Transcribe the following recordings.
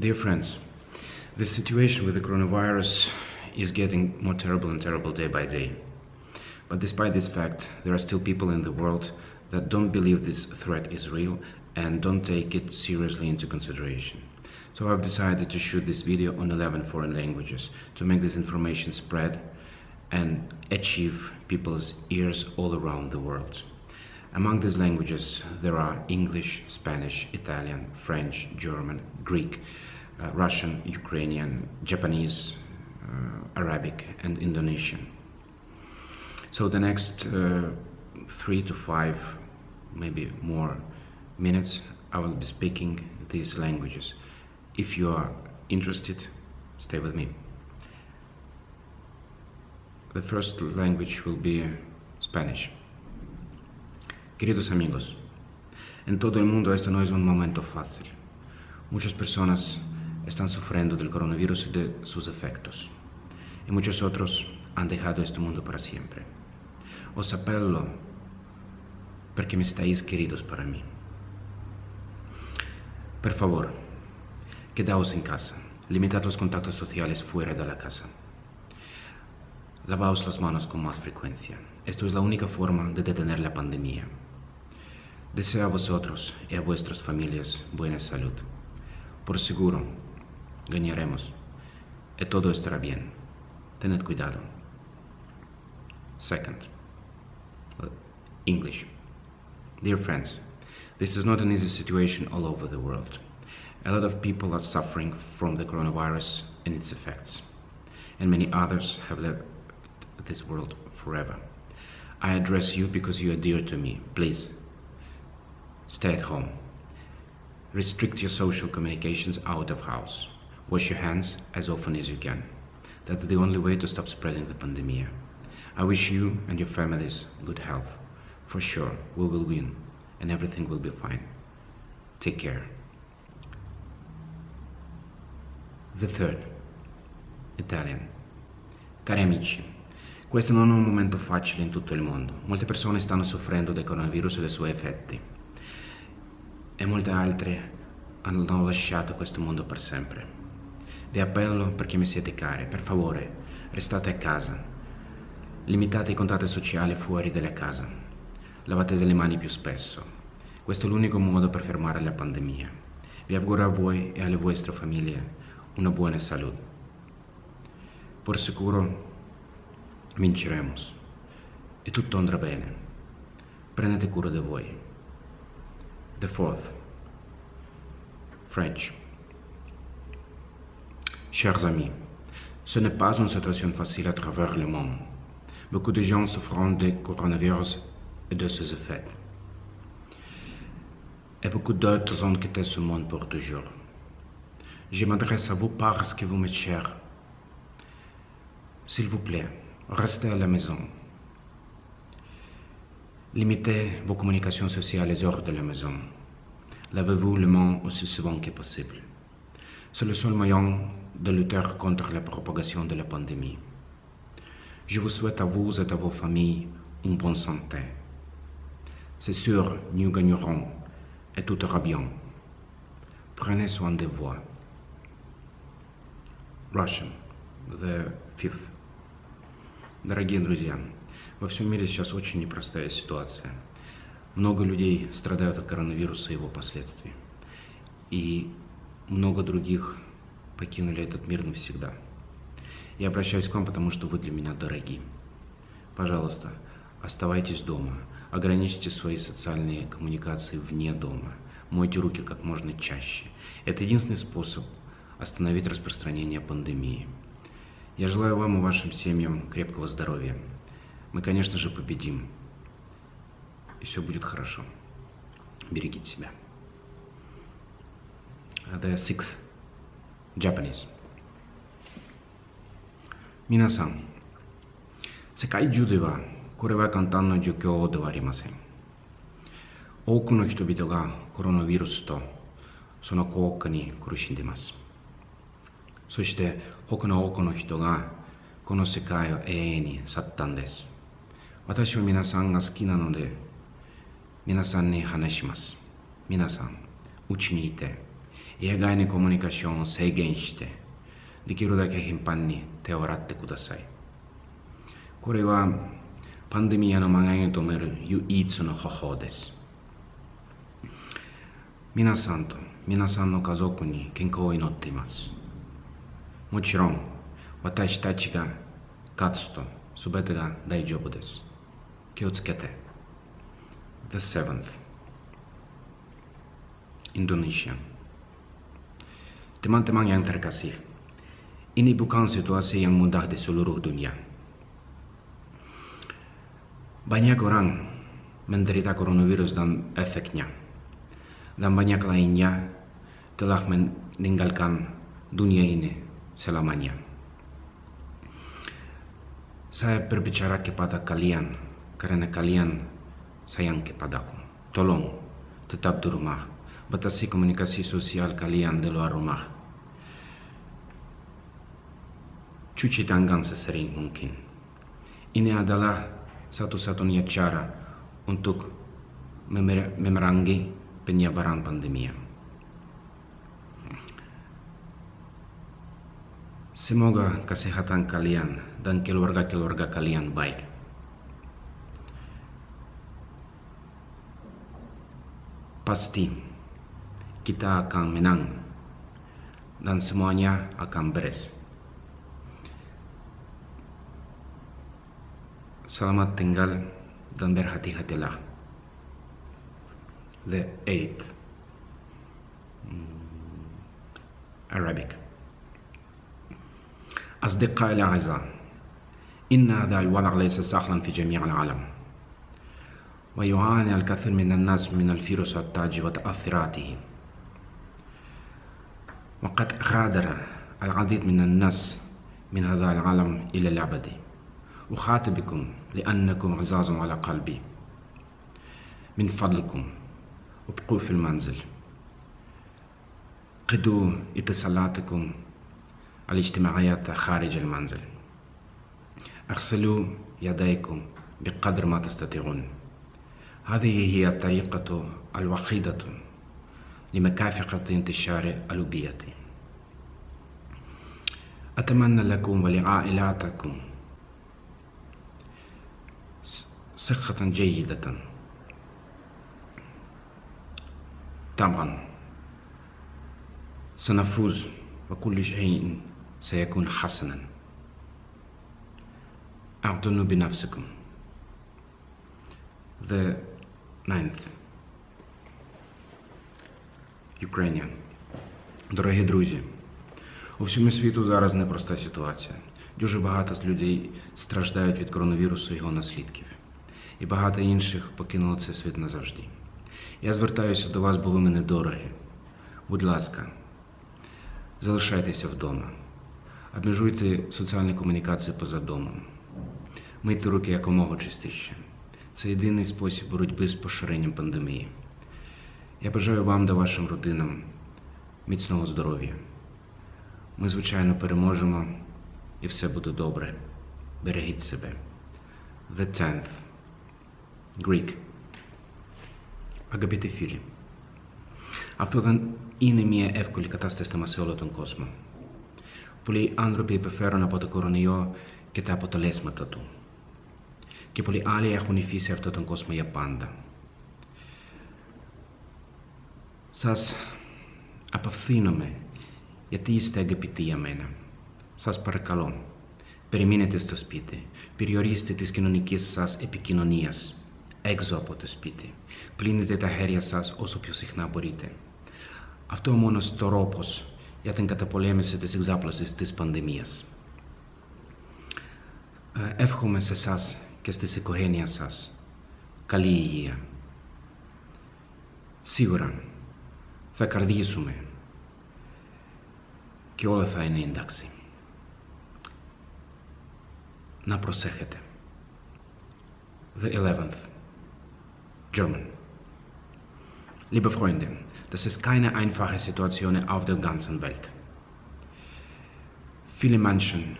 Dear friends, the situation with the coronavirus is getting more terrible and terrible day by day. But despite this fact, there are still people in the world that don't believe this threat is real and don't take it seriously into consideration. So I've decided to shoot this video on 11 foreign languages to make this information spread and achieve people's ears all around the world. Among these languages, there are English, Spanish, Italian, French, German, Greek, uh, Russian, Ukrainian, Japanese, uh, Arabic, and Indonesian. So the next uh, three to five, maybe more minutes, I will be speaking these languages. If you are interested, stay with me. The first language will be Spanish. Queridos amigos, en todo el mundo este no es un momento fácil. Muchas personas están sufriendo del coronavirus y de sus efectos. Y muchos otros han dejado este mundo para siempre. Os apelo porque me estáis queridos para mí. Por favor, quedaos en casa. Limitad los contactos sociales fuera de la casa. Lavaos las manos con más frecuencia. Esto es la única forma de detener la pandemia. Deseo a vosotros y a vuestras familias buena salud. Por seguro, ganaremos y todo estará bien. Tened cuidado. Second, English. Dear friends, this is not an easy situation all over the world. A lot of people are suffering from the coronavirus and its effects, and many others have left this world forever. I address you because you are dear to me. Please, Stay at home. Restrict your social communications out of house. Wash your hands as often as you can. That's the only way to stop spreading the pandemic. I wish you and your families good health. For sure, we will win and everything will be fine. Take care. The third, Italian. Cari amici, questo non è un momento facile in tutto il mondo. Molte persone stanno soffrendo del coronavirus e dei suoi effetti. e molte altre hanno lasciato questo mondo per sempre. Vi appello perché mi siete cari, per favore, restate a casa. Limitate i contatti sociali fuori dalla casa. Lavate le mani più spesso. Questo è l'unico modo per fermare la pandemia. Vi auguro a voi e alle vostre famiglie una buona salute. Por sicuro vinceremo e tutto andrà bene. Prendete cura di voi. The fourth, French. Chers amis, ce n'est pas une situation facile à travers le monde. Beaucoup de gens souffrent du coronavirus et de ses effets. Et beaucoup d'autres ont quitté ce monde pour toujours. Je m'adresse à vous parce que vous m'êtes cher. S'il vous plaît, restez à la maison. Limitez vos communications sociales hors de la maison. Lavez-vous les mains aussi souvent que possible. C'est le seul moyen de lutter contre la propagation de la pandémie. Je vous souhaite à vous et à vos familles une bonne santé. C'est sûr, nous gagnerons et tout ira bien. Prenez soin de vous. Russian, the fifth. Дорогие друзья, Во всем мире сейчас очень непростая ситуация. Много людей страдают от коронавируса и его последствий. И много других покинули этот мир навсегда. Я обращаюсь к вам, потому что вы для меня дороги. Пожалуйста, оставайтесь дома, ограничьте свои социальные коммуникации вне дома, мойте руки как можно чаще. Это единственный способ остановить распространение пандемии. Я желаю вам и вашим семьям крепкого здоровья. Мы, конечно же, победим. И все будет хорошо. Берегите себя. The sixth, Japanese. 皆さん、世界中ではこれは簡単な状況ではありません。多くの人々がコロナウイルスとその効果に苦しんでいます。そして他の多くの人がこの世界を永遠に去ったんです。私は皆さんが好きなので、皆さんに話します。皆さん、うちにいて、家外にコミュニケーションを制限してできるだけ頻繁に手を洗ってください。これはパンデミアの蔓延を止める唯一の方法です。皆さんと皆さんの家族に健康を祈っています。もちろん私たちが勝つと全てが大丈夫です。気をつけて。The seventh. Indonesian. Teman-teman yang terkasih, ini bukan situasi yang mudah di seluruh dunia. Banyak orang menderita coronavirus dan efeknya, dan banyak lainnya telah meninggalkan dunia ini selamanya. Saya berbicara kepada kalian karena kalian sayang kepadaku. Tolong tetap di rumah batasi komunikasi sosial kalian di luar rumah. Cuci tangan sesering mungkin. Ini adalah satu-satunya cara untuk memerangi penyebaran pandemi. Semoga kesehatan kalian dan keluarga-keluarga kalian baik. Pasti kita akan menang dan semuanya akan beres. Selamat tinggal dan berhati-hatilah. The eighth Arabic أصدقائي الأعزاء إن هذا الوضع ليس سهلا في جميع العالم ويعاني الكثير من الناس من الفيروس التاج وتأثيراته وقد غادر العديد من الناس من هذا العالم إلى الأبد أخاطبكم لأنكم عزاز على قلبي. من فضلكم أبقوا في المنزل. قدوا اتصالاتكم الاجتماعيات خارج المنزل. أغسلوا يديكم بقدر ما تستطيعون. هذه هي الطريقة الوحيدة لمكافحة انتشار الألوبية. أتمنى لكم ولعائلاتكم صحة جيدة. طبعا سنفوز وكل شيء سيكون حسنا. أعتنوا بنفسكم. The ninth. Ukrainian. Дорогі друзі, у всьому світу зараз непроста ситуація. Дуже багато людей страждають від коронавірусу і його наслідків. І багато інших покинуло цей світ назавжди. Я звертаюся до вас, бо ви мене дорогі. Будь ласка, залишайтеся вдома, обмежуйте соціальні комунікації поза домом, мийте руки якомога частіше. Це єдиний спосіб боротьби з поширенням пандемії. Я бажаю вам та вашим родинам міцного здоров'я. Ми, звичайно, переможемо і все буде добре. Берегіть себе. The tenth. Greek. Αγαπητοί φίλοι, αυτό δεν είναι μια εύκολη κατάσταση σε όλο τον κόσμο. Πολλοί άνθρωποι υπεφέρουν από το κορονοϊό και τα αποτελέσματα του. Και πολλοί άλλοι έχουν υφήσει αυτόν τον κόσμο για πάντα. Σας απευθύνομαι γιατί είστε αγαπητοί για μένα. Σας παρακαλώ, περιμένετε στο σπίτι, περιορίστε τις κοινωνικές σας επικοινωνίες έξω από το σπίτι. Πλύνετε τα χέρια σας όσο πιο συχνά μπορείτε. Αυτό ο μόνος τρόπος για την καταπολέμηση της εξάπλωσης της πανδημίας. Εύχομαι σε εσάς και στις οικογένειες σας καλή υγεία. Σίγουρα θα καρδίσουμε και όλα θα είναι εντάξει. Να προσέχετε. The 11th. German. Liebe Freunde, das ist keine einfache Situation auf der ganzen Welt. Viele Menschen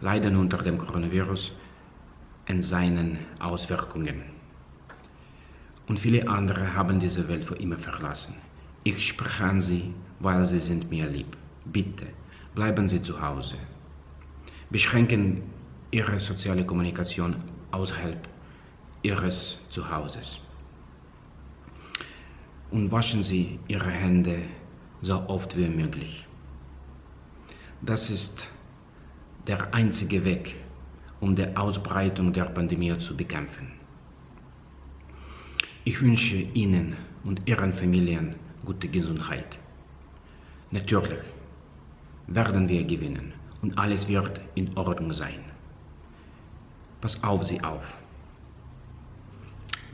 leiden unter dem Coronavirus und seinen Auswirkungen. Und viele andere haben diese Welt für immer verlassen. Ich spreche an Sie weil sie sind mir lieb. Bitte, bleiben Sie zu Hause. Beschränken Ihre soziale Kommunikation außerhalb Ihres Zuhauses. Und waschen Sie Ihre Hände so oft wie möglich. Das ist der einzige Weg, um die Ausbreitung der Pandemie zu bekämpfen. Ich wünsche Ihnen und Ihren Familien gute Gesundheit. Natürlich werden wir gewinnen und alles wird in Ordnung sein. Pass auf Sie auf.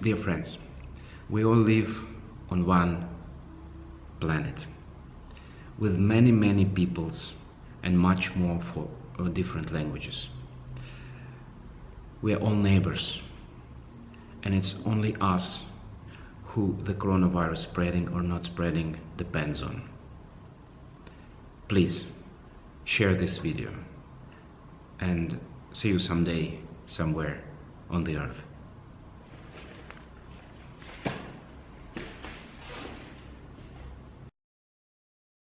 Dear friends, we all live on one planet with many, many peoples and much more for uh, different languages. We are all neighbors, and it's only us who the coronavirus spreading or not spreading depends on. Please share this video and see you someday somewhere on the earth.